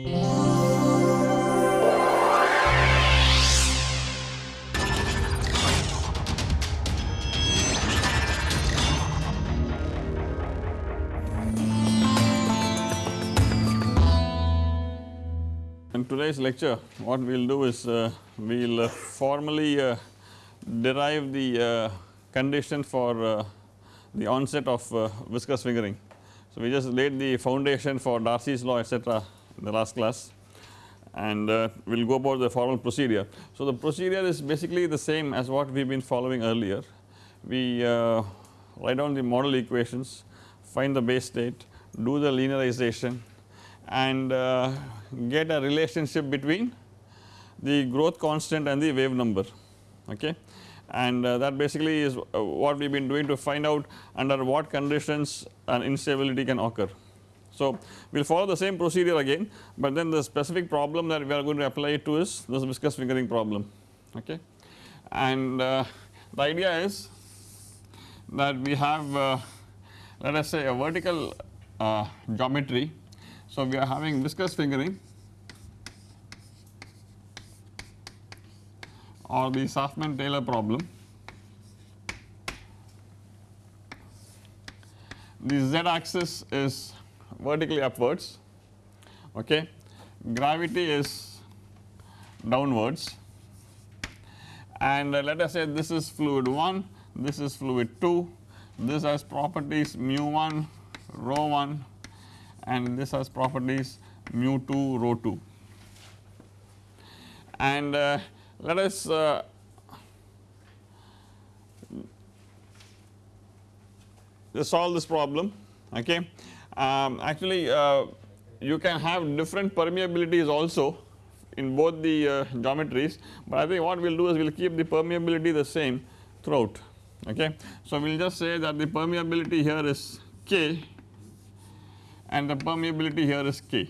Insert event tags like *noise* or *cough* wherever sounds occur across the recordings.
In today's lecture what we will do is uh, we will uh, formally uh, derive the uh, condition for uh, the onset of uh, viscous fingering. So, we just laid the foundation for Darcy's law etc in the last class and we will go about the formal procedure. So, the procedure is basically the same as what we have been following earlier. We write down the model equations, find the base state, do the linearization and uh, get a relationship between the growth constant and the wave number okay and uh, that basically is uh, what we have been doing to find out under what conditions an instability can occur. So, we will follow the same procedure again, but then the specific problem that we are going to apply it to is this viscous fingering problem okay and uh, the idea is that we have uh, let us say a vertical uh, geometry so, we are having viscous fingering or the Saffman Taylor problem. The z axis is vertically upwards okay? Gravity is downwards. And uh, let us say this is fluid 1 this is fluid 2 this has properties mu 1 rho 1 and this has properties mu 2 rho 2 and uh, let us uh, just solve this problem okay. Um, actually uh, you can have different permeabilities also in both the uh, geometries, but I think what we will do is we will keep the permeability the same throughout okay. So we will just say that the permeability here is K and the permeability here is K.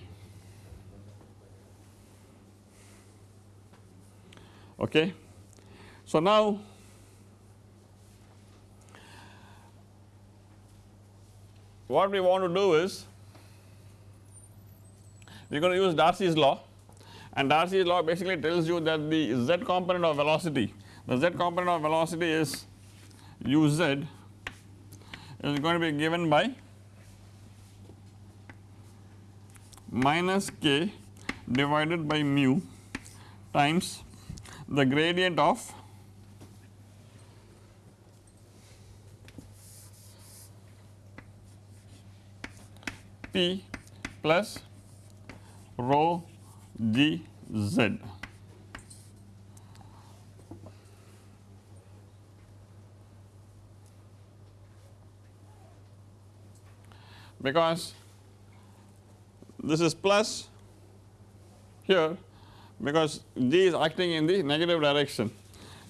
Okay. So now what we want to do is we are going to use Darcy's law. And Darcy's law basically tells you that the z component of velocity the z component of velocity is uz is going to be given by minus k divided by mu times the gradient of P plus rho g z. Because this is plus here because G is acting in the negative direction.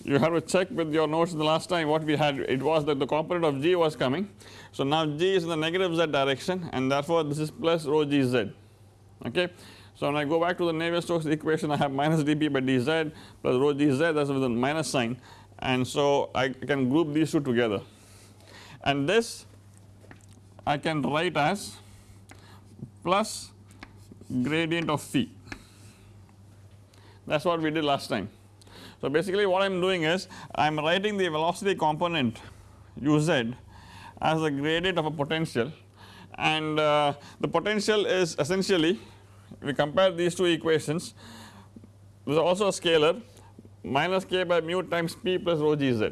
You have to check with your notes the last time what we had it was that the component of G was coming. So now G is in the negative Z direction and therefore this is plus rho G Z okay. So when I go back to the Navier-Stokes equation I have minus dP by dz plus rho G Z that is with a minus sign and so I can group these two together and this I can write as plus gradient of phi that is what we did last time. So basically what I am doing is I am writing the velocity component uz as a gradient of a potential. And uh, the potential is essentially we compare these two equations there is also a scalar minus k by mu times p plus rho g z.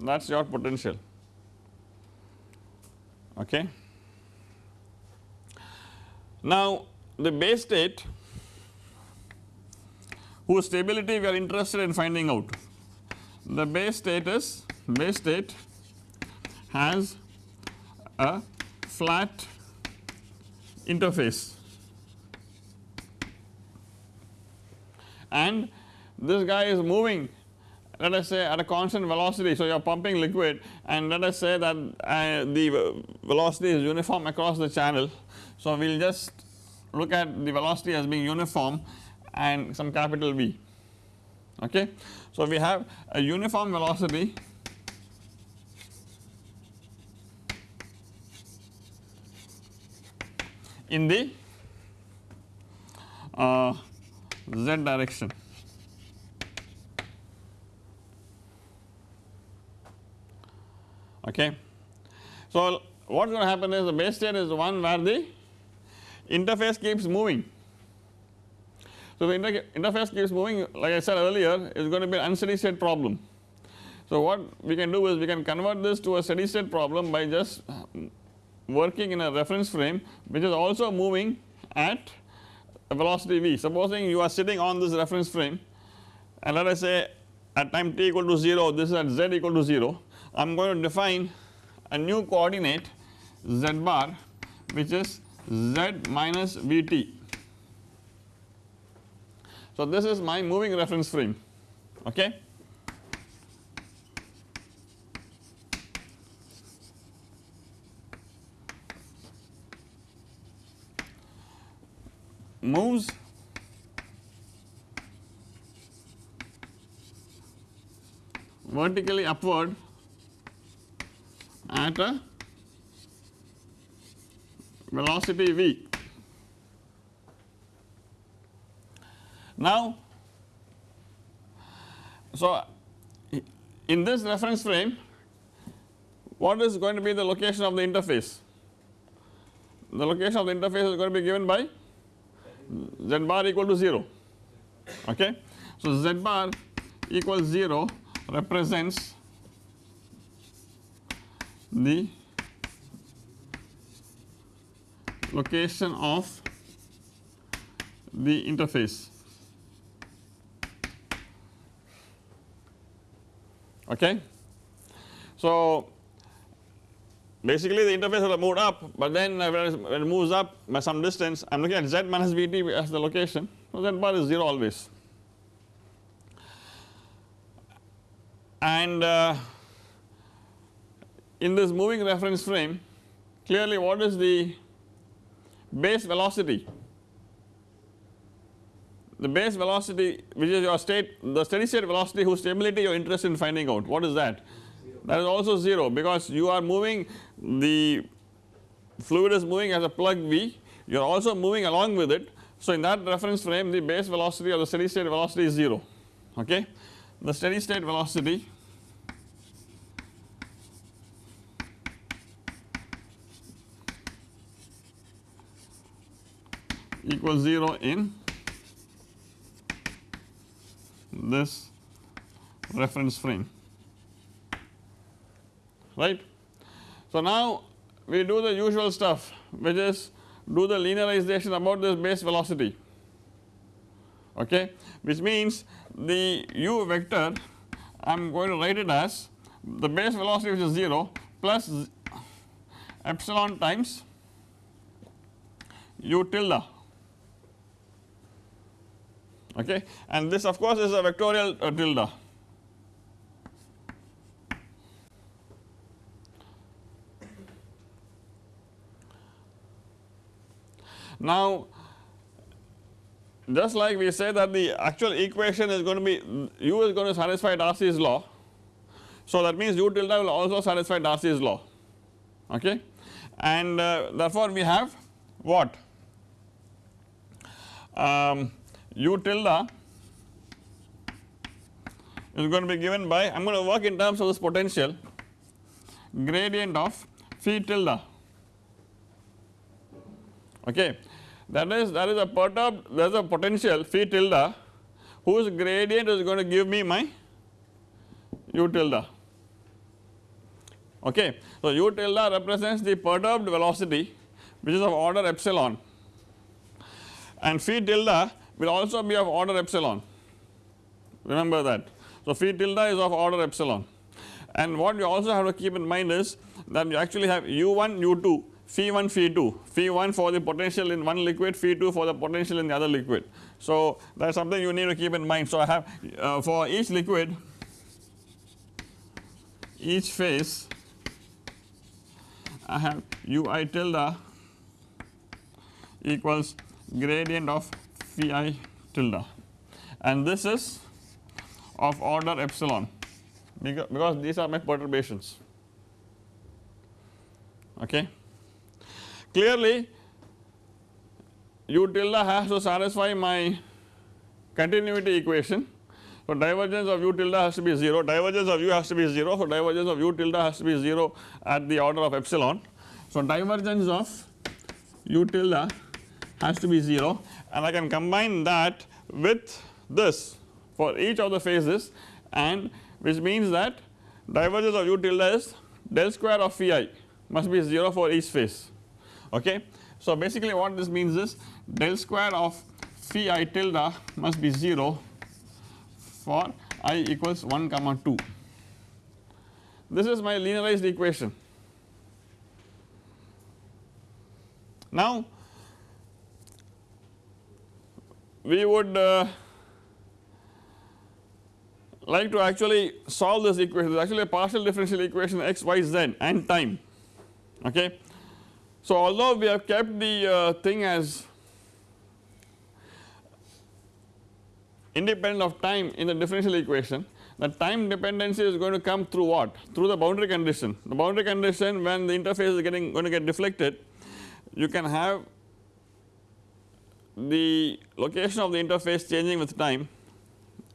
That is your potential. Okay. Now the base state whose stability we are interested in finding out. The base state base state has a flat interface and this guy is moving let us say at a constant velocity. So, you are pumping liquid and let us say that uh, the velocity is uniform across the channel. So, we will just look at the velocity as being uniform and some capital V okay. So we have a uniform velocity in the uh, z direction. Okay. So, what is going to happen is the base state is the one where the interface keeps moving. So, the interface keeps moving like I said earlier is going to be an unsteady state problem. So, what we can do is we can convert this to a steady state problem by just working in a reference frame which is also moving at a velocity v. Supposing you are sitting on this reference frame and let us say at time t equal to 0 this is at z equal to 0 I am going to define a new coordinate z bar which is z minus vt. So, this is my moving reference frame okay. moves vertically upward at a velocity v. Now, so in this reference frame what is going to be the location of the interface? The location of the interface is going to be given by z bar equal to 0 okay. So, z bar equals 0 represents the location of the interface okay. So, basically the interface will move up but then when it moves up by some distance I am looking at z minus vt as the location. So z bar is 0 always. And uh, in this moving reference frame clearly what is the base velocity the base velocity which is your state the steady state velocity whose stability you are interested in finding out. What is that? That is also 0 because you are moving the fluid is moving as a plug V. You are also moving along with it. So in that reference frame the base velocity or the steady state velocity is 0 okay? The steady state velocity equals 0 in this reference frame. Right. So, now we do the usual stuff which is do the linearization about this base velocity. Okay? Which means the u vector I am going to write it as the base velocity which is 0 plus epsilon times u tilde okay and this of course is a vectorial uh, tilde. Now just like we say that the actual equation is going to be u is going to satisfy Darcy's law. So that means u tilde will also satisfy Darcy's law okay and uh, therefore we have what um, u tilde is going to be given by I am going to work in terms of this potential. Gradient of phi tilde okay. That is that is a perturbed there is a potential phi tilde whose gradient is going to give me my u tilde okay. So u tilde represents the perturbed velocity which is of order epsilon. And phi tilde will also be of order epsilon remember that. So phi tilde is of order epsilon and what you also have to keep in mind is that you actually have u1 u2 phi 1 phi 2 phi 1 for the potential in one liquid phi 2 for the potential in the other liquid. So that is something you need to keep in mind. So I have uh, for each liquid each phase I have ui tilde equals gradient of phi tilde and this is of order epsilon because these are my perturbations okay. Clearly u tilde has to satisfy my continuity equation. So, divergence of u tilde has to be 0, divergence of u has to be 0. So, divergence of u tilde has to be 0 at the order of epsilon. So, divergence of u tilde has to be 0 and I can combine that with this for each of the phases and which means that divergence of u tilde is del square of phi must be 0 for each phase okay. So basically what this means is del square of phi i tilde must be 0 for i equals 1 comma 2. This is my linearized equation. Now we would uh, like to actually solve this equation, it is actually a partial differential equation x, y, z and time. Okay. So although we have kept the uh, thing as independent of time in the differential equation the time dependency is going to come through what? Through the boundary condition. The boundary condition when the interface is getting going to get deflected you can have the location of the interface changing with time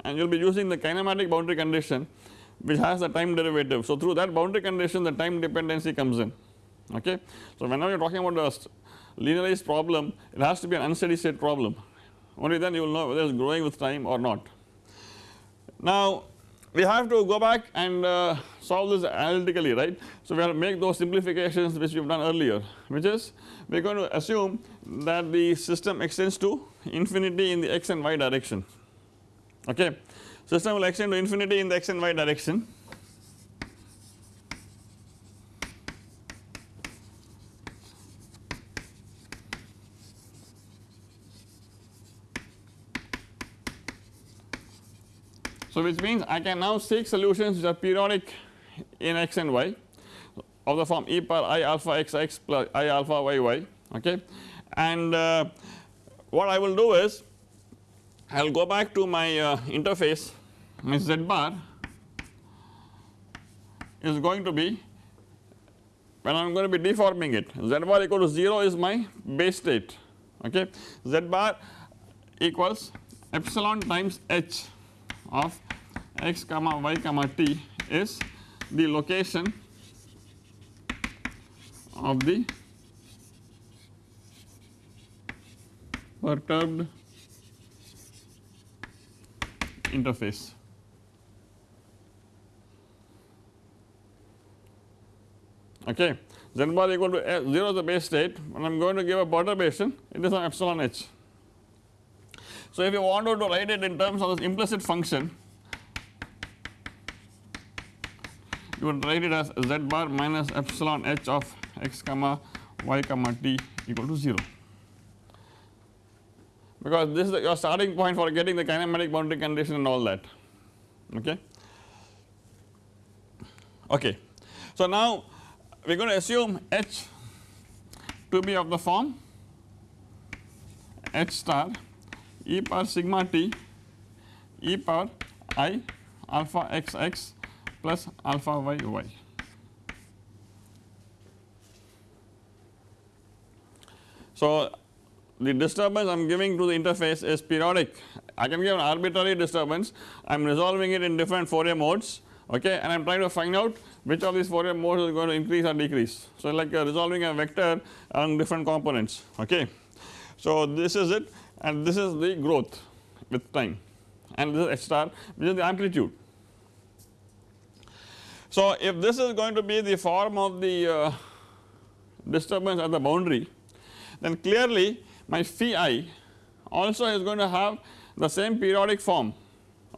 and you will be using the kinematic boundary condition which has the time derivative. So through that boundary condition the time dependency comes in okay. So whenever you are talking about a linearized problem it has to be an unsteady state problem only then you will know whether it is growing with time or not. Now we have to go back and uh, solve this analytically right. So we have to make those simplifications which we have done earlier which is we are going to assume that the system extends to infinity in the x and y direction okay. System will extend to infinity in the x and y direction So which means I can now seek solutions which are periodic in x and y of the form e power i alpha x x plus i alpha y y okay? And uh, what I will do is I will go back to my uh, interface my z bar is going to be when I am going to be deforming it z bar equal to 0 is my base state okay? Z bar equals epsilon times h of x comma y comma t is the location of the perturbed interface. Okay. Z bar equal to 0 is the base state and I am going to give a perturbation it is an epsilon h. So if you wanted to write it in terms of this implicit function you would write it as z bar minus epsilon h of x comma y comma t equal to 0 because this is your starting point for getting the kinematic boundary condition and all that okay. Okay. So now we are going to assume h to be of the form h star e power sigma t e power i alpha x x plus alpha y y. So the disturbance I am giving to the interface is periodic I can give an arbitrary disturbance I am resolving it in different Fourier modes okay and I am trying to find out which of these Fourier modes is going to increase or decrease. So like uh, resolving a vector along different components okay. So this is it and this is the growth with time and this is h star which is the amplitude. So if this is going to be the form of the uh, disturbance at the boundary then clearly my phi i also is going to have the same periodic form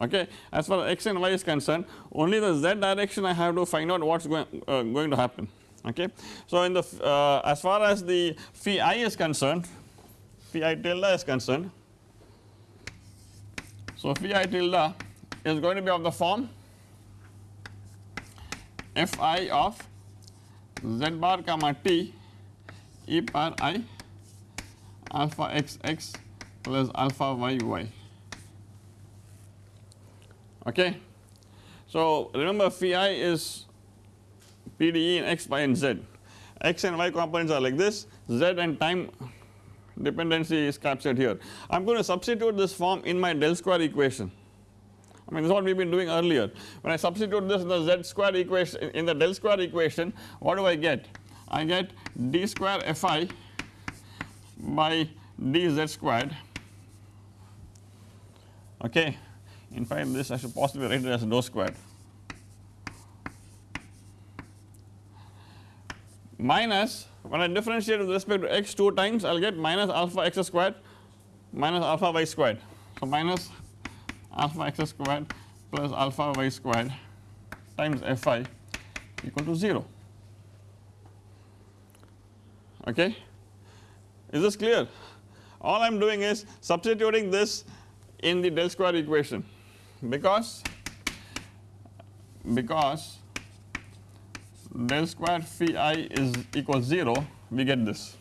okay as far as x and y is concerned only the z direction I have to find out what is going, uh, going to happen okay. So in the uh, as far as the phi i is concerned phi tilde is concerned. So phi i tilde is going to be of the form fi of z bar comma t e power i alpha x x plus alpha y y. Okay. So remember phi i is PDE in x, y and z, x and y components are like this, z and time dependency is captured here. I am going to substitute this form in my del square equation. I mean this is what we have been doing earlier. When I substitute this in the z square equation in the del square equation what do I get? I get d square fi by dz squared okay. In fact this I should possibly write it as dou squared minus when I differentiate with respect to x 2 times I will get minus alpha x squared minus alpha y squared. So minus alpha x squared plus alpha y squared times fi equal to 0 okay. Is this clear? All I am doing is substituting this in the del square equation because because del square phi i is equals 0 we get this.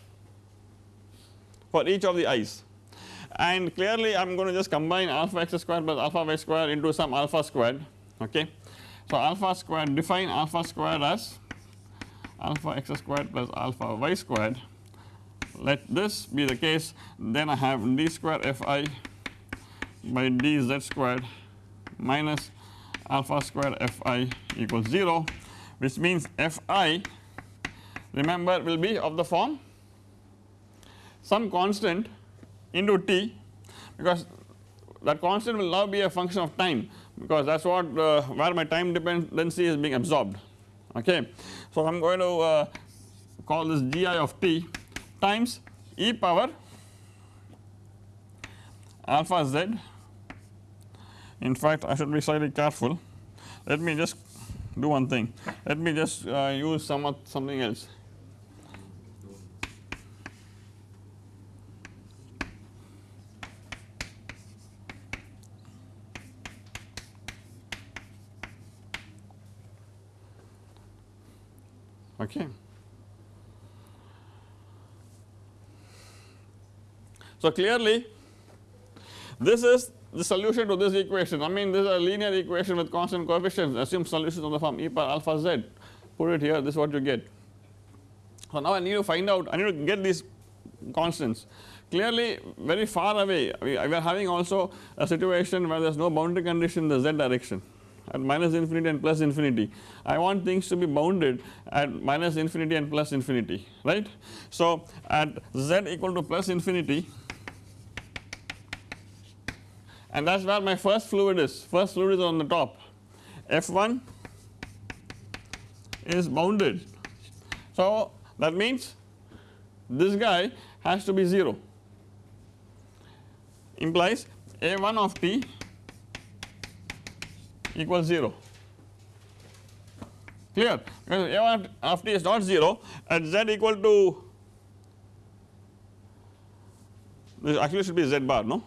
For each of the i's. And clearly I am going to just combine alpha x square plus alpha y square into some alpha squared okay. So alpha squared define alpha squared as alpha x squared plus alpha y squared. Let this be the case. Then I have d square fi by dz squared minus alpha squared fi equals 0 which means fi remember will be of the form some constant into t because that constant will now be a function of time because that is what uh, where my time dependency is being absorbed. Okay. So I am going to uh, call this gi of t times e power alpha z. In fact I should be slightly careful. Let me just do one thing let me just uh, use some something else okay. So clearly this is the solution to this equation I mean this is a linear equation with constant coefficients assume solutions of the form e power alpha z put it here this is what you get. So now I need to find out I need to get these constants clearly very far away we are having also a situation where there is no boundary condition in the z direction at minus infinity and plus infinity. I want things to be bounded at minus infinity and plus infinity right. So at z equal to plus infinity and that is where my first fluid is. First fluid is on the top. F1 is bounded. So that means this guy has to be 0 implies A1 of t equals 0 clear? Because A1 of t is not 0 at z equal to this actually should be z bar no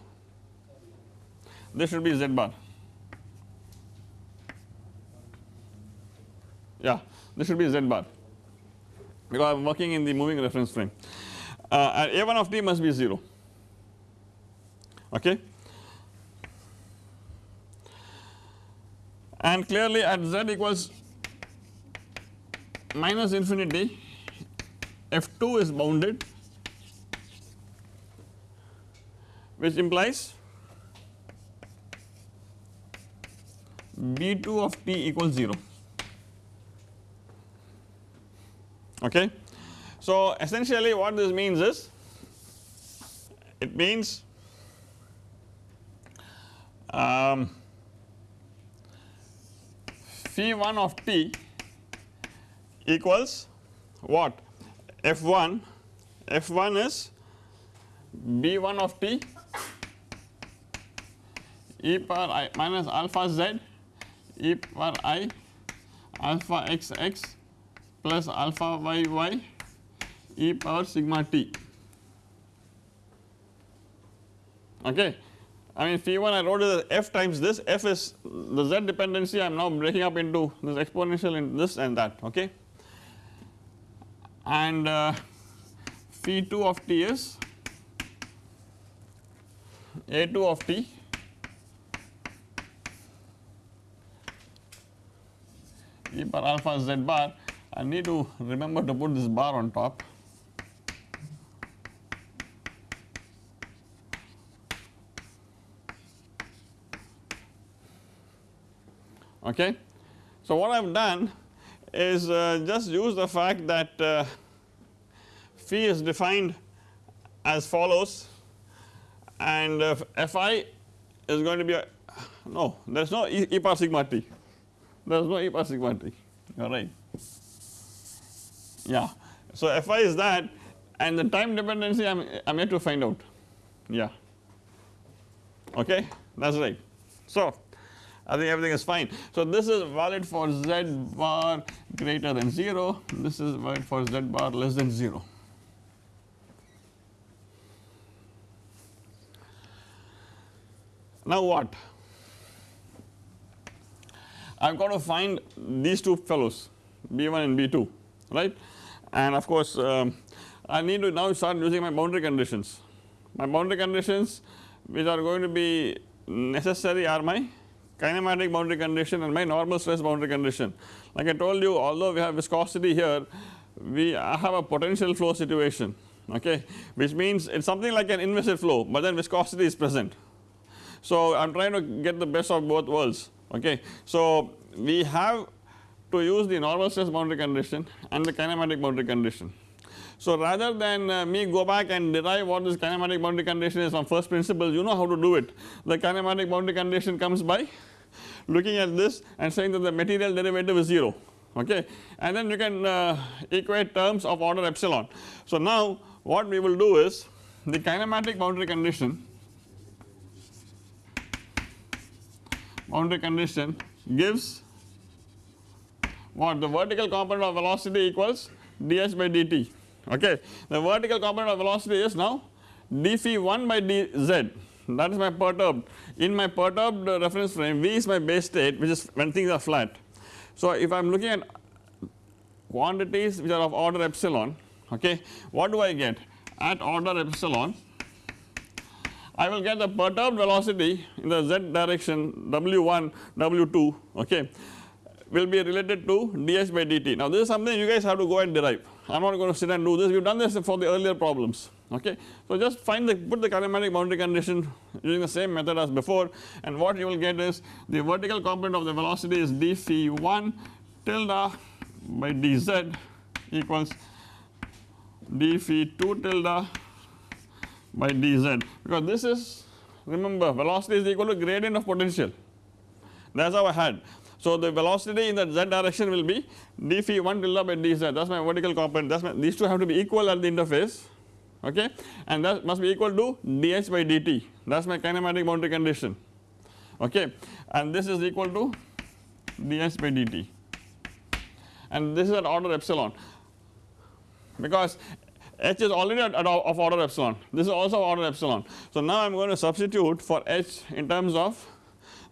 this should be z bar. Yeah this should be z bar. Because I am working in the moving reference frame. Uh, and a1 of t must be 0 okay? And clearly at z equals minus infinity f2 is bounded which implies B2 of t equals 0 okay. So essentially what this means is it means um, phi 1 of t equals what? F1 f1 is b1 of t e power i minus alpha z e power i alpha x x plus alpha y y e power sigma t. Okay. I mean phi 1 I wrote it as f times this f is the z dependency. I am now breaking up into this exponential in this and that. Okay. And uh, phi 2 of t is a2 of t e bar alpha z bar I need to remember to put this bar on top. Okay. So what I have done is uh, just use the fact that uh, phi is defined as follows and uh, Fi is going to be a, no there is no e, e power sigma t there is no e sigma you are right yeah. So Fi is that and the time dependency I am I am yet to find out yeah okay that is right. So I think everything is fine. So this is valid for z bar greater than 0 this is valid for z bar less than 0 Now what? I have got to find these two fellows B1 and B2 right and of course um, I need to now start using my boundary conditions. My boundary conditions which are going to be necessary are my kinematic boundary condition and my normal stress boundary condition. Like I told you although we have viscosity here we have a potential flow situation okay which means it is something like an inviscid flow but then viscosity is present so I am trying to get the best of both worlds okay. So we have to use the normal stress boundary condition and the kinematic boundary condition. So rather than uh, me go back and derive what this kinematic boundary condition is from first principles you know how to do it. The kinematic boundary condition comes by looking at this and saying that the material derivative is 0 okay and then you can uh, equate terms of order epsilon. So now what we will do is the kinematic boundary condition boundary condition gives what? The vertical component of velocity equals ds by dt. Okay. The vertical component of velocity is now d phi 1 by dz. That is my perturbed. In my perturbed reference frame v is my base state which is when things are flat. So if I am looking at quantities which are of order epsilon okay what do I get? At order epsilon I will get the perturbed velocity in the z direction W1 W2 okay will be related to ds by dt. Now this is something you guys have to go and derive I am not going to sit and do this we have done this for the earlier problems okay. So just find the put the kinematic boundary condition using the same method as before and what you will get is the vertical component of the velocity is d phi 1 tilde by dz equals d phi 2 tilde by dz. Because this is remember velocity is equal to gradient of potential. That is how I had. So the velocity in the z direction will be d phi 1 tilde by dz. That is my vertical component. That is my these two have to be equal at the interface. Okay? And that must be equal to dh by dt. That is my kinematic boundary condition. Okay? And this is equal to dh by dt. And this is at order epsilon. Because h is already at, of order epsilon this is also order epsilon. So now I am going to substitute for h in terms of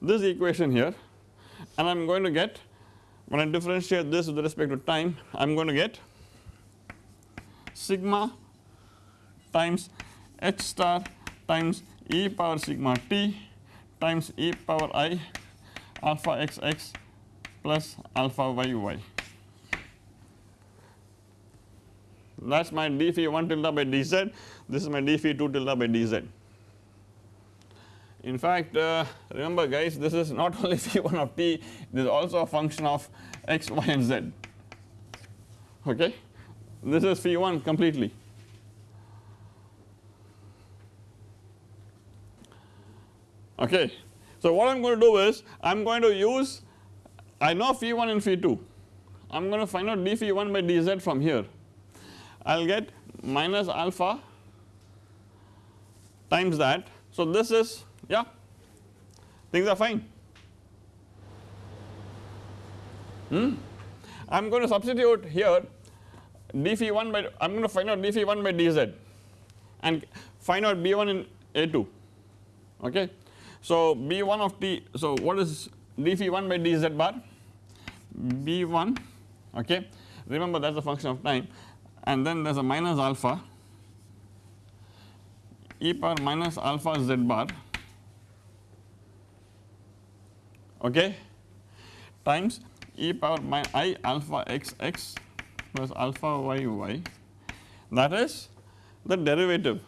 this equation here and I am going to get when I differentiate this with respect to time I am going to get sigma times h star times e power sigma t times e power i alpha xx plus alpha yy. That is my d phi 1 tilde by dz this is my d phi 2 tilde by dz. In fact uh, remember guys this is not *laughs* only phi 1 of t this is also a function of x, y and z okay this is phi 1 completely. Okay. So what I am going to do is I am going to use I know phi 1 and phi 2 I am going to find out d phi 1 by dz from here I will get minus alpha times that. So this is yeah things are fine. Hmm. I am going to substitute here d phi 1 by I am going to find out d phi 1 by dz and find out b1 in a2 okay. So b1 of t so what is d phi 1 by dz bar b1 okay remember that is a function of time and then there is a minus alpha. E power minus alpha z bar. Okay? Times e power i alpha x x plus alpha y y. That is the derivative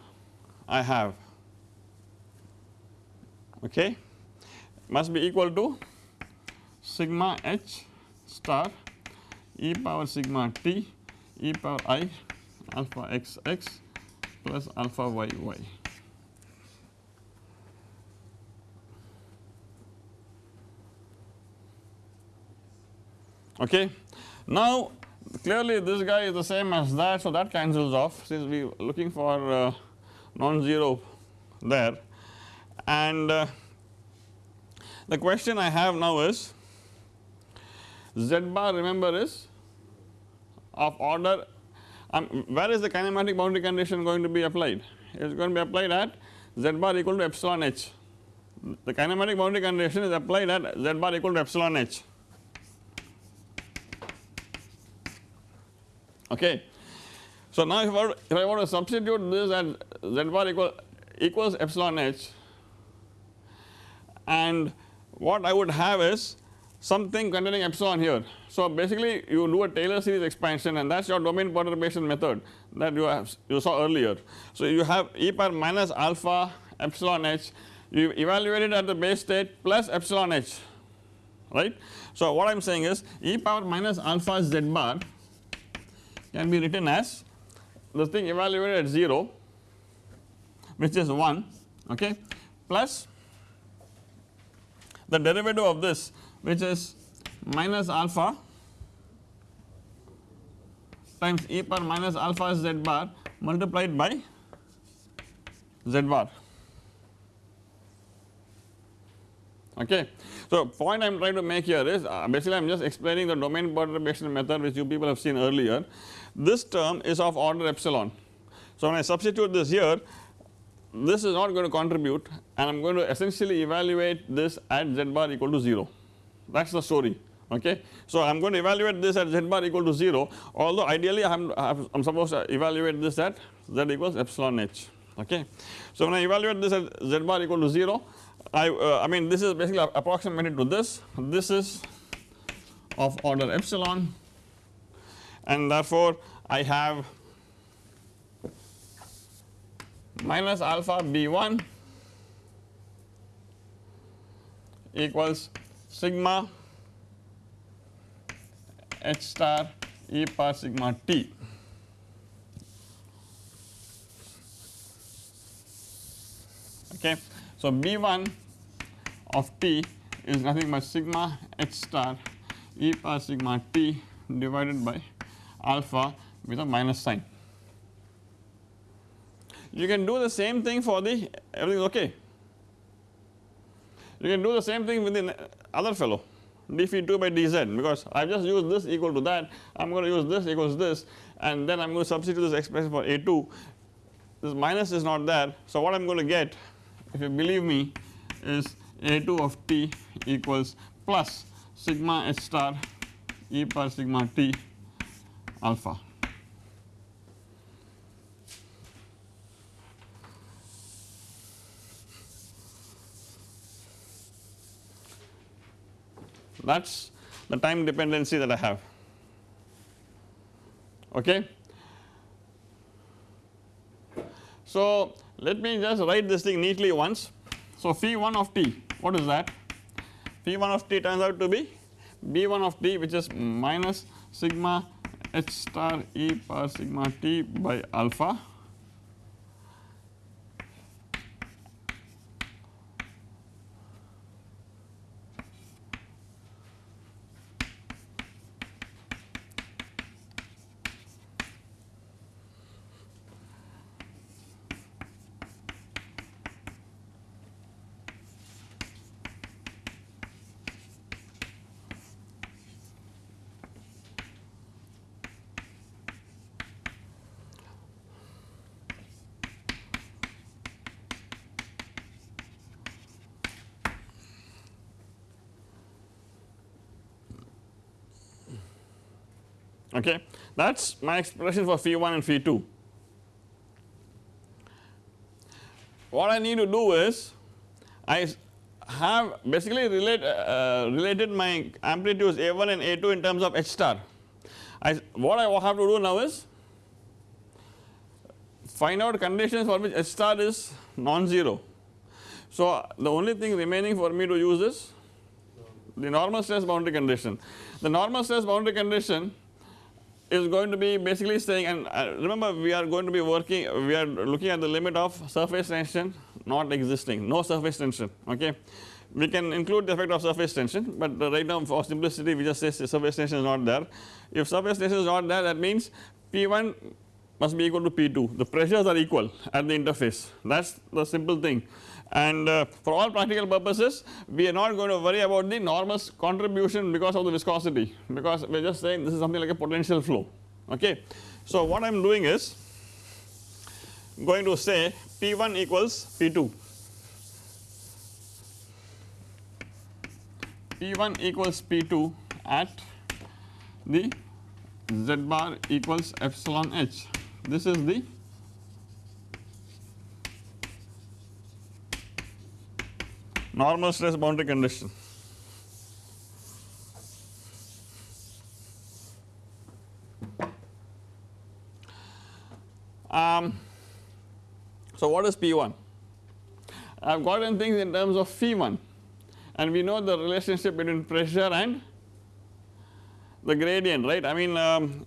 I have. Okay? Must be equal to sigma h star e power sigma t e power i alpha x x plus alpha y y. Okay. Now clearly this guy is the same as that so that cancels off since we are looking for uh, non-zero there and uh, the question I have now is z bar remember is of order um, where is the kinematic boundary condition going to be applied? It is going to be applied at z bar equal to epsilon h. The kinematic boundary condition is applied at z bar equal to epsilon h. Okay. So now if I, were, if I want to substitute this at z bar equal equals epsilon h and what I would have is something containing epsilon here. So basically you do a Taylor series expansion and that is your domain perturbation method that you have you saw earlier. So you have e power minus alpha epsilon h you evaluate it at the base state plus epsilon h right. So what I am saying is e power minus alpha z bar can be written as the thing evaluated at 0 which is 1 okay plus the derivative of this which is minus alpha times e power minus alpha z bar multiplied by z bar okay. So point I am trying to make here is uh, basically I am just explaining the domain perturbation method which you people have seen earlier this term is of order epsilon. So when I substitute this here this is not going to contribute and I am going to essentially evaluate this at z bar equal to 0 that is the story okay. So I am going to evaluate this at z bar equal to 0 although ideally I am, I am supposed to evaluate this at z equals epsilon h okay. So when I evaluate this at z bar equal to 0 I, uh, I mean this is basically approximated to this this is of order epsilon and therefore I have minus alpha b1 equals sigma h star e power sigma t. Okay. So, b1 of t is nothing but sigma h star e power sigma t divided by alpha with a minus sign you can do the same thing for the everything is okay. You can do the same thing with the other fellow d phi 2 by dz because I have just used this equal to that I am going to use this equals this and then I am going to substitute this expression for a2 this minus is not there. So what I am going to get if you believe me is a2 of t equals plus sigma h star e power sigma t alpha. That is the time dependency that I have okay. So let me just write this thing neatly once. So phi 1 of t what is that phi 1 of t turns out to be b1 of t which is minus sigma h star e power sigma t by alpha okay that is my expression for phi 1 and phi 2. What I need to do is I have basically relate, uh, related my amplitudes A1 and A2 in terms of H star. I, what I have to do now is find out conditions for which H star is non-zero. So the only thing remaining for me to use is the normal stress boundary condition. The normal stress boundary condition is going to be basically saying and uh, remember we are going to be working we are looking at the limit of surface tension not existing no surface tension okay. We can include the effect of surface tension but right now for simplicity we just say surface tension is not there. If surface tension is not there that means P1 must be equal to P2 the pressures are equal at the interface that is the simple thing and uh, for all practical purposes we are not going to worry about the normal contribution because of the viscosity. Because we are just saying this is something like a potential flow. Okay. So what I am doing is going to say P1 equals P2 P1 equals P2 at the z bar equals epsilon h. This is the normal stress boundary condition. Um, so what is P1? I have gotten things in terms of Phi1 and we know the relationship between pressure and the gradient right I mean um,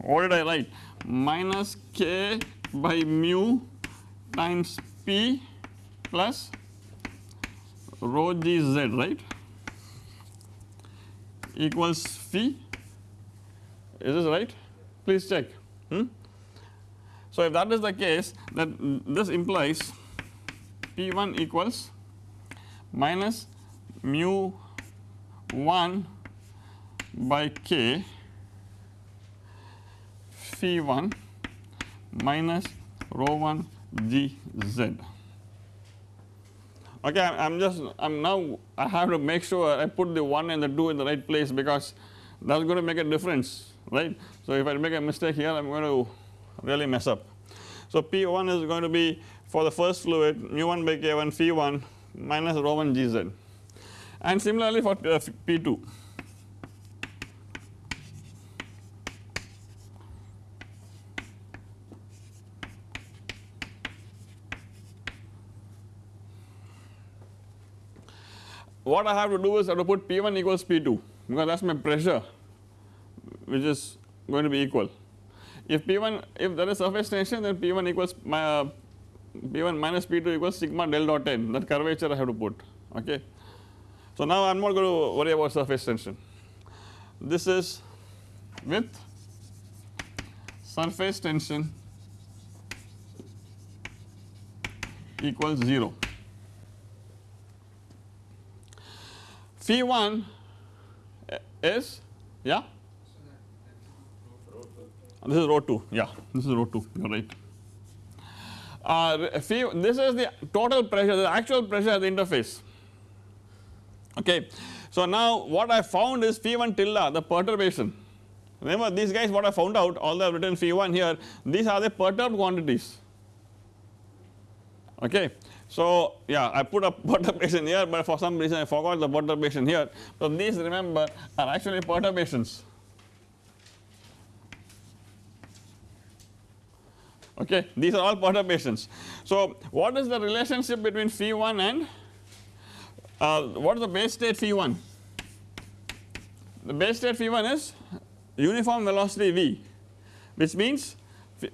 what did I write minus k by mu times p plus rho g z right? Equals phi. Is this right? Please check. Hmm? So if that is the case then this implies P1 equals minus mu 1 by k phi 1 minus rho 1 g z okay I am just I am now I have to make sure I put the 1 and the 2 in the right place because that is going to make a difference right. So if I make a mistake here I am going to really mess up. So P1 is going to be for the first fluid mu 1 by K1 phi 1 minus rho 1 Gz and similarly for uh, P2 what I have to do is I have to put P1 equals P2 because that is my pressure which is going to be equal. If P1 if there is surface tension then P1 equals my uh, P1 minus P2 equals sigma del dot n that curvature I have to put okay. So now I am not going to worry about surface tension. This is with surface tension equals 0. Phi 1 is yeah this is rho 2 yeah this is rho 2 you are right. Uh, phi this is the total pressure the actual pressure at the interface okay. So now what I found is phi 1 tilde the perturbation remember these guys what I found out although I have written phi 1 here these are the perturbed quantities okay. So yeah I put a *laughs* perturbation here but for some reason I forgot the perturbation here. So these remember are actually perturbations okay these are all perturbations. So what is the relationship between phi 1 and uh, what is the base state phi 1? The base state phi 1 is uniform velocity v which means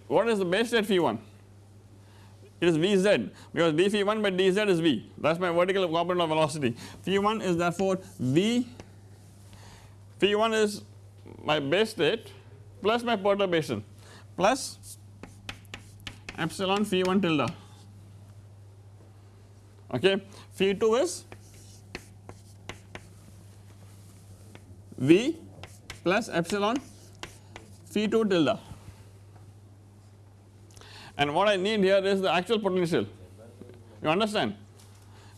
what is the base state phi 1? It is Vz because d phi 1 by dz is V. That is my vertical component of velocity. Phi 1 is therefore V. Phi 1 is my base state plus my perturbation plus epsilon phi 1 tilde okay? Phi 2 is V plus epsilon phi 2 tilde and what I need here is the actual potential. You understand.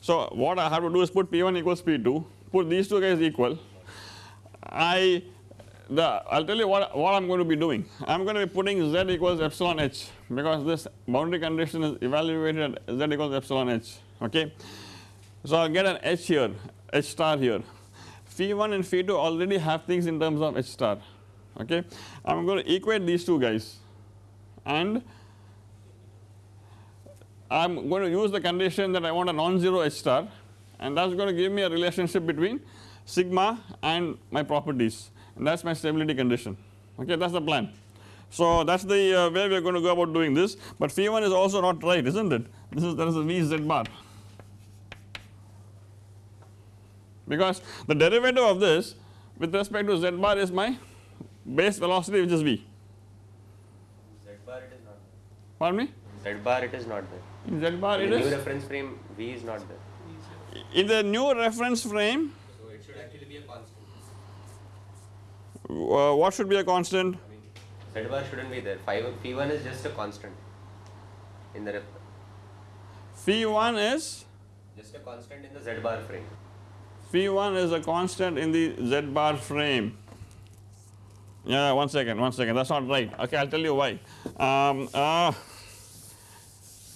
So what I have to do is put P1 equals P2 put these two guys equal. I the I will tell you what, what I am going to be doing. I am going to be putting Z equals epsilon h because this boundary condition is evaluated at Z equals epsilon h okay. So I will get an h here h star here. Phi 1 and phi 2 already have things in terms of h star okay? I am going to equate these two guys. And I am going to use the condition that I want a non-zero H star and that is going to give me a relationship between sigma and my properties and that is my stability condition okay that is the plan. So that is the uh, way we are going to go about doing this but phi 1 is also not right is not it this is there is a v z bar because the derivative of this with respect to z bar is my base velocity which is v. Z bar it is not Pardon me? Z bar it is not there. In z bar In it the new reference frame V is not there. in the new reference frame So it should actually be a constant. uh, what should be a constant? I mean Z bar shouldn't be there. Phi phi one is just a constant in the ref Phi 1 is just a constant in the Z bar frame. phi 1 is a constant in the z bar frame yeah one second one second that is not right okay I will tell you why um, uh,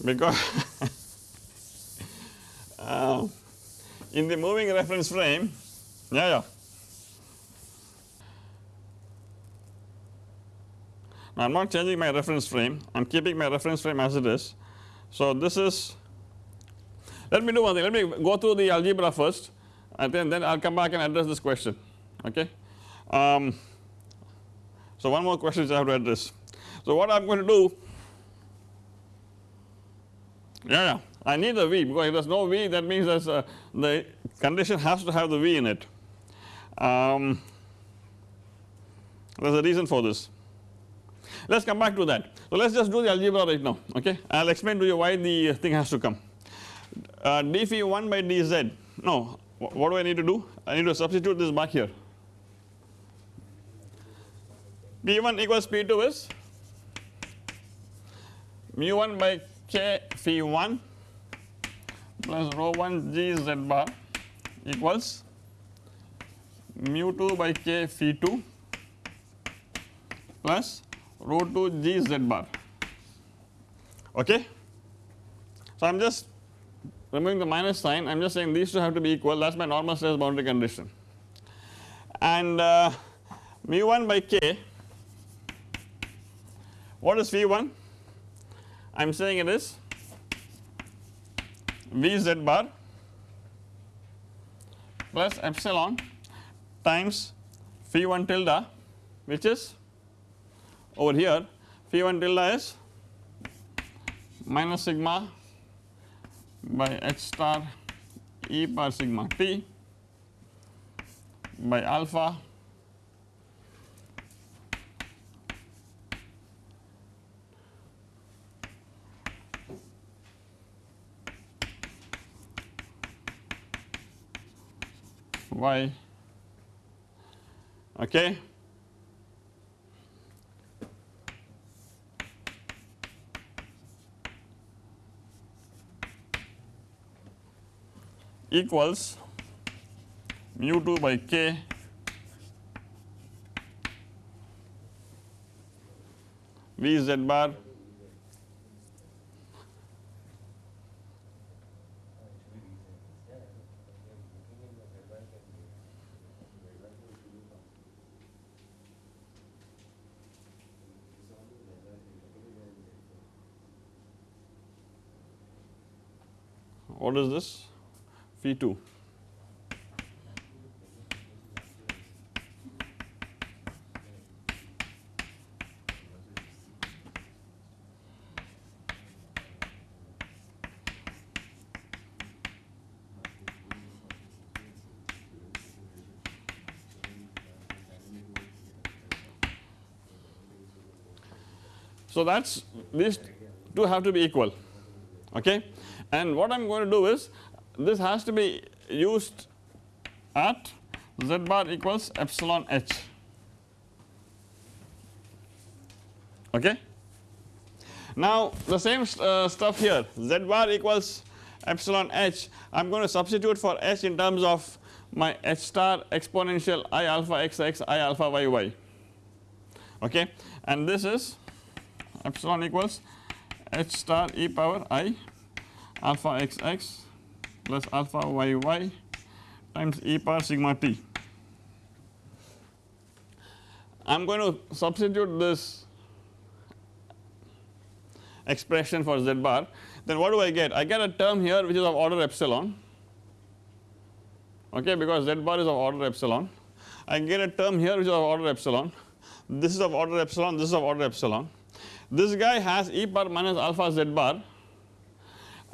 because *laughs* uh, in the moving reference frame yeah yeah now I am not changing my reference frame I am keeping my reference frame as it is so this is let me do one thing let me go through the algebra first and then, then I will come back and address this question okay. Um, so one more question I have to address. So what I am going to do yeah, yeah I need a V because if there is no V that means there's a, the condition has to have the V in it. Um, there is a reason for this. Let us come back to that. So let us just do the algebra right now okay I will explain to you why the thing has to come. Uh, d phi 1 by dz no what do I need to do I need to substitute this back here P1 equals P2 is mu 1 by k phi 1 plus rho 1 g z bar equals mu 2 by k phi 2 plus rho 2 g z bar. Okay. So I am just removing the minus sign. I am just saying these two have to be equal. That is my normal stress boundary condition. And uh, mu 1 by k what is V 1 I am saying it is V z bar. Plus epsilon times phi 1 tilde which is over here phi 1 tilde is minus sigma by h star e power sigma t by alpha y okay. Equals mu 2 by k v z bar what is this? Phi 2 So that is these two have to be equal okay and what I am going to do is this has to be used at z bar equals epsilon h. Okay. Now the same uh, stuff here. Z bar equals epsilon h. I am going to substitute for h in terms of my h star exponential i alpha xx i alpha yy okay? And this is epsilon equals h star e power i alpha xx plus alpha yy times e power sigma t. I am going to substitute this expression for z bar then what do I get? I get a term here which is of order epsilon okay because z bar is of order epsilon. I get a term here which is of order epsilon, this is of order epsilon, this is of order epsilon. This guy has e power minus alpha z bar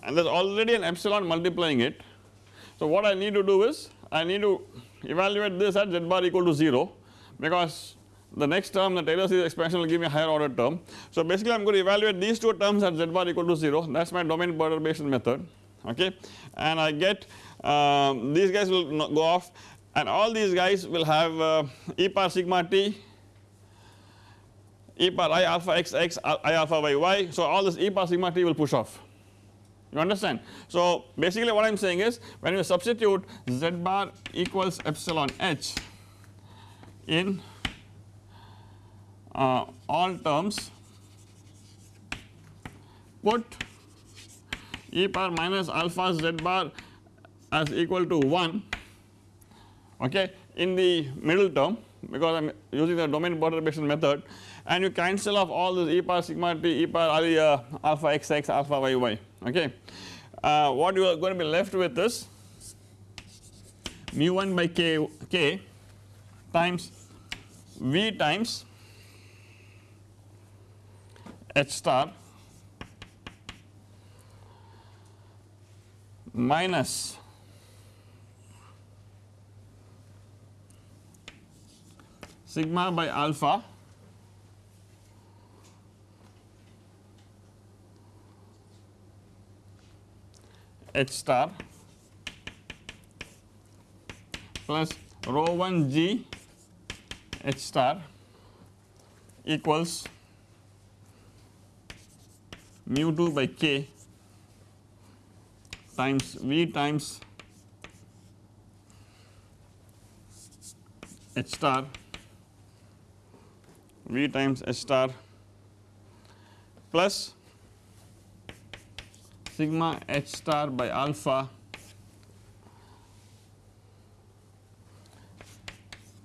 and there is already an epsilon multiplying it. So what I need to do is I need to evaluate this at z bar equal to 0 because the next term the Taylor series expansion will give me a higher order term. So basically I am going to evaluate these two terms at z bar equal to 0 that is my domain perturbation method okay and I get um, these guys will go off and all these guys will have uh, e power sigma t e power i alpha x x i alpha y y so all this e power sigma t will push off you understand. So basically what I am saying is when you substitute z bar equals epsilon h in uh, all terms put e power minus alpha z bar as equal to 1 okay in the middle term because I am using the domain perturbation method and you cancel off all this e power sigma t e power uh, alpha x x alpha y y okay. Uh, what you are going to be left with is mu 1 by k, k times v times h star minus sigma by alpha H star plus rho 1 g H star equals mu 2 by k times V times H star V times H star plus sigma h star by alpha.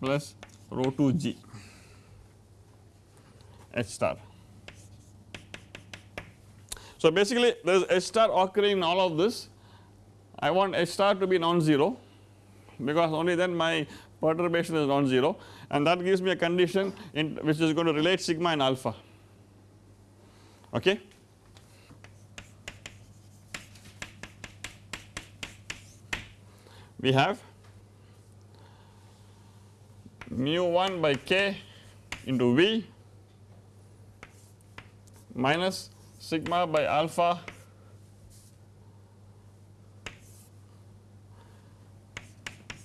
Plus rho 2 g. H star. So basically there is h star occurring in all of this. I want h star to be non-zero because only then my perturbation is non-zero. And that gives me a condition in which is going to relate sigma and alpha. Okay. We have mu 1 by k into V minus sigma by alpha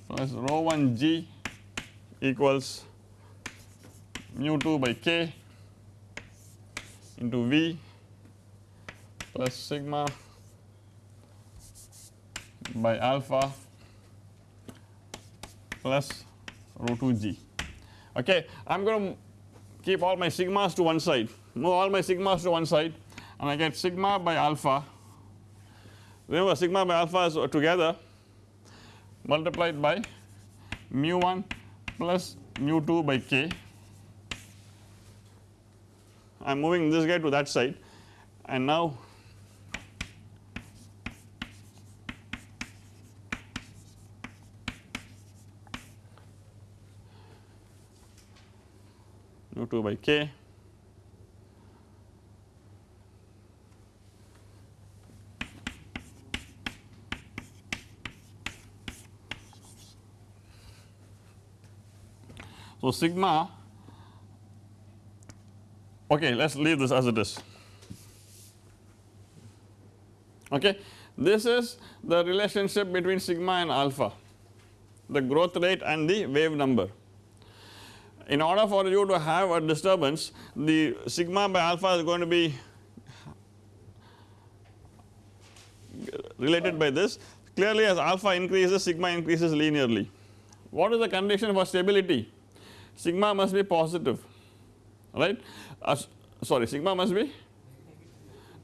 plus rho 1 g equals mu 2 by k into V plus sigma by alpha plus rho 2 g. Okay I am going to keep all my sigmas to one side. Move all my sigmas to one side and I get sigma by alpha. Remember sigma by alpha is together multiplied by mu 1 plus mu 2 by k. I am moving this guy to that side and now mu 2 by k. So sigma okay let us leave this as it is. Okay this is the relationship between sigma and alpha. The growth rate and the wave number in order for you to have a disturbance the sigma by alpha is going to be related by this clearly as alpha increases sigma increases linearly. What is the condition for stability? Sigma must be positive right uh, sorry sigma must be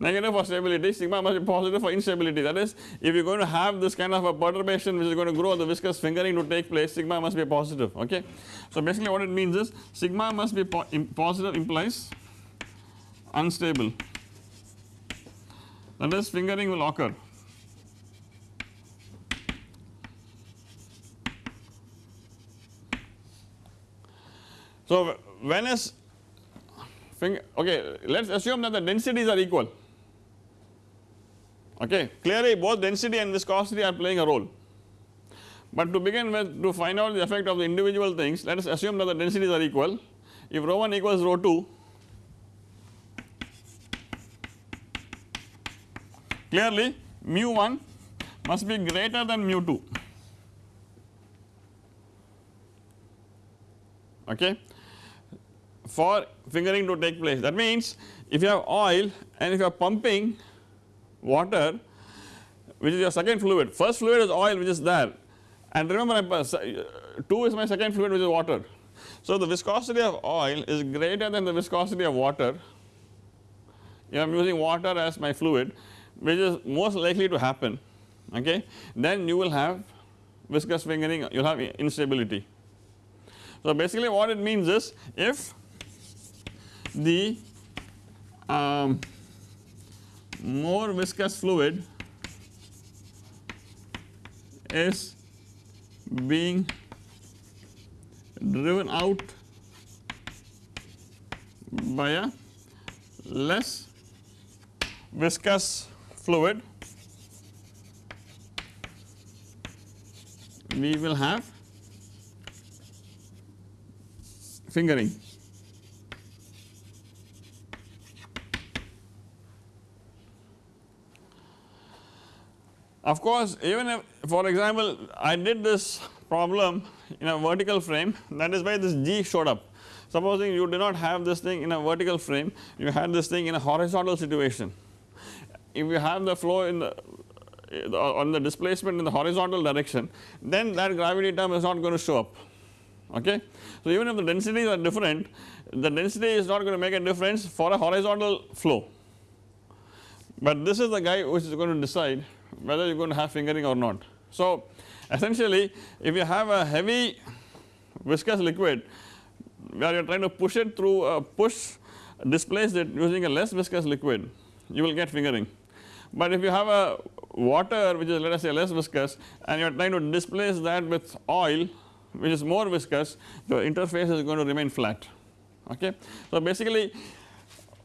negative for stability sigma must be positive for instability. That is if you are going to have this kind of a perturbation which is going to grow the viscous fingering to take place sigma must be positive okay. So basically what it means is sigma must be po positive implies unstable. That is fingering will occur. So, when is okay let us assume that the densities are equal okay. Clearly both density and viscosity are playing a role. But to begin with to find out the effect of the individual things let us assume that the densities are equal. If rho 1 equals rho 2 clearly mu 1 must be greater than mu 2 okay? For fingering to take place. That means if you have oil and if you are pumping water which is your second fluid, first fluid is oil which is there and remember 2 is my second fluid which is water. So the viscosity of oil is greater than the viscosity of water if I am using water as my fluid which is most likely to happen okay then you will have viscous fingering you will have instability. So basically what it means is if the um, more viscous fluid is being driven out by a less viscous fluid. We will have fingering Of course, even if for example, I did this problem in a vertical frame that is why this G showed up. Supposing you do not have this thing in a vertical frame, you had this thing in a horizontal situation. If you have the flow in the on the displacement in the horizontal direction, then that gravity term is not going to show up. Okay. So, even if the densities are different, the density is not going to make a difference for a horizontal flow, but this is the guy which is going to decide whether you are going to have fingering or not. So essentially if you have a heavy viscous liquid where you are trying to push it through a push displace it using a less viscous liquid you will get fingering. But if you have a water which is let us say less viscous and you are trying to displace that with oil which is more viscous the interface is going to remain flat okay. So basically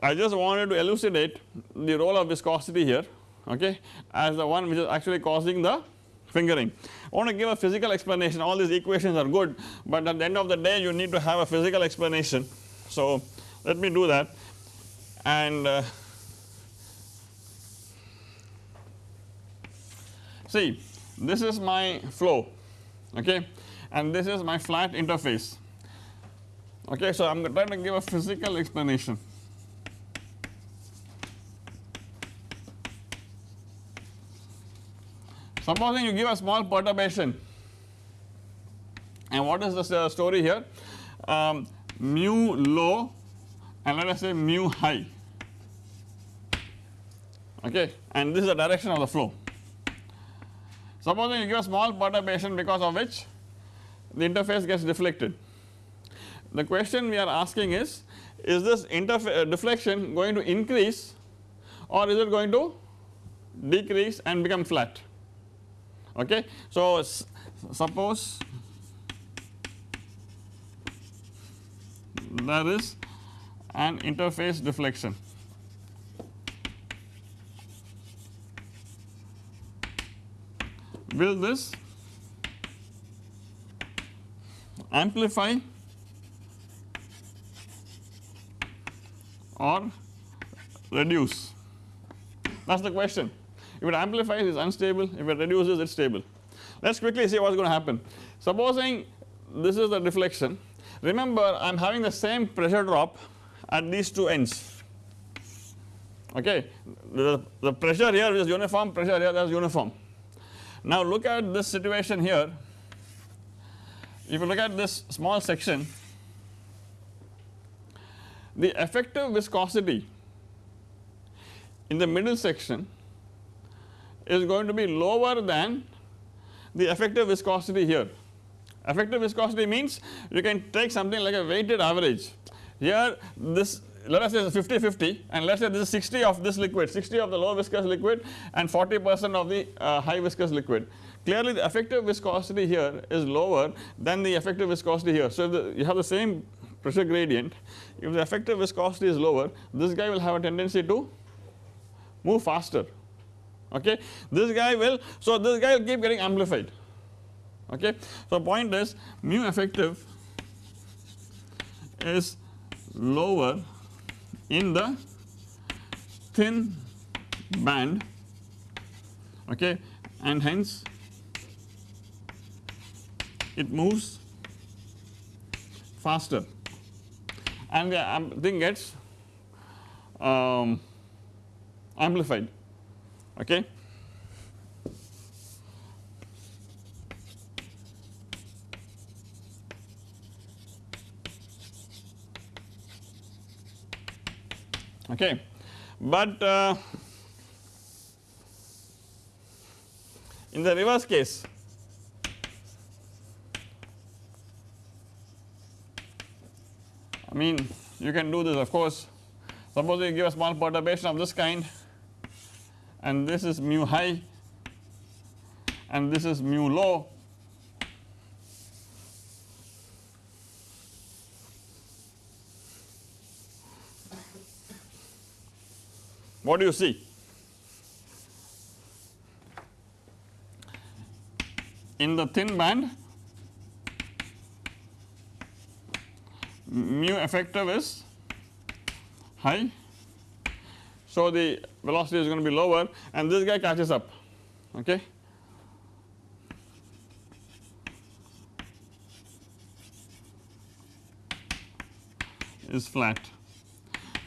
I just wanted to elucidate the role of viscosity here okay as the one which is actually causing the fingering. I want to give a physical explanation all these equations are good but at the end of the day you need to have a physical explanation. So let me do that and uh, see this is my flow okay and this is my flat interface okay. So I am trying to give a physical explanation. Supposing you give a small perturbation and what is the uh, story here um, mu low and let us say mu high okay and this is the direction of the flow. Supposing you give a small perturbation because of which the interface gets deflected. The question we are asking is, is this uh, deflection going to increase or is it going to decrease and become flat okay. So suppose there is an interface deflection. Will this amplify or reduce? That is the question if it amplifies it is unstable, if it reduces it is stable. Let us quickly see what is going to happen. Supposing this is the deflection, remember I am having the same pressure drop at these two ends okay. The, the pressure here is uniform, pressure here that is uniform. Now look at this situation here, if you look at this small section, the effective viscosity in the middle section is going to be lower than the effective viscosity here. Effective viscosity means you can take something like a weighted average. Here this let us say 50 50 and let us say this is 60 of this liquid 60 of the low viscous liquid and 40 percent of the uh, high viscous liquid. Clearly the effective viscosity here is lower than the effective viscosity here. So the, you have the same pressure gradient if the effective viscosity is lower this guy will have a tendency to move faster okay? This guy will so this guy will keep getting amplified. Okay? So point is mu effective is lower in the thin band okay? And hence it moves faster. And the thing gets um, amplified okay. Okay, but uh, in the reverse case I mean you can do this of course suppose you give a small perturbation of this kind and this is mu high. And this is mu low. What do you see? In the thin band mu effective is high. So, the velocity is going to be lower and this guy catches up okay. is flat.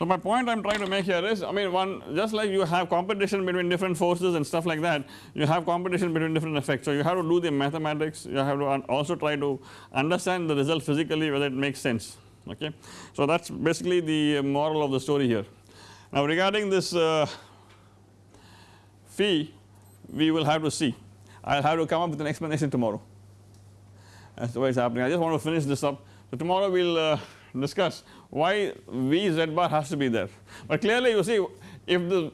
So, my point I am trying to make here is I mean one just like you have competition between different forces and stuff like that you have competition between different effects. So, you have to do the mathematics you have to also try to understand the result physically whether it makes sense okay. So, that is basically the moral of the story here. Now, regarding this uh, phi we will have to see I will have to come up with an explanation tomorrow as to what is happening I just want to finish this up. So, tomorrow we will uh, discuss why V z bar has to be there but clearly you see if the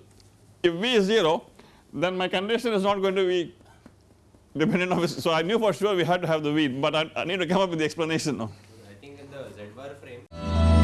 if V is 0 then my condition is not going to be dependent on this. So, I knew for sure we had to have the V but I, I need to come up with the explanation now. I think in the Z bar frame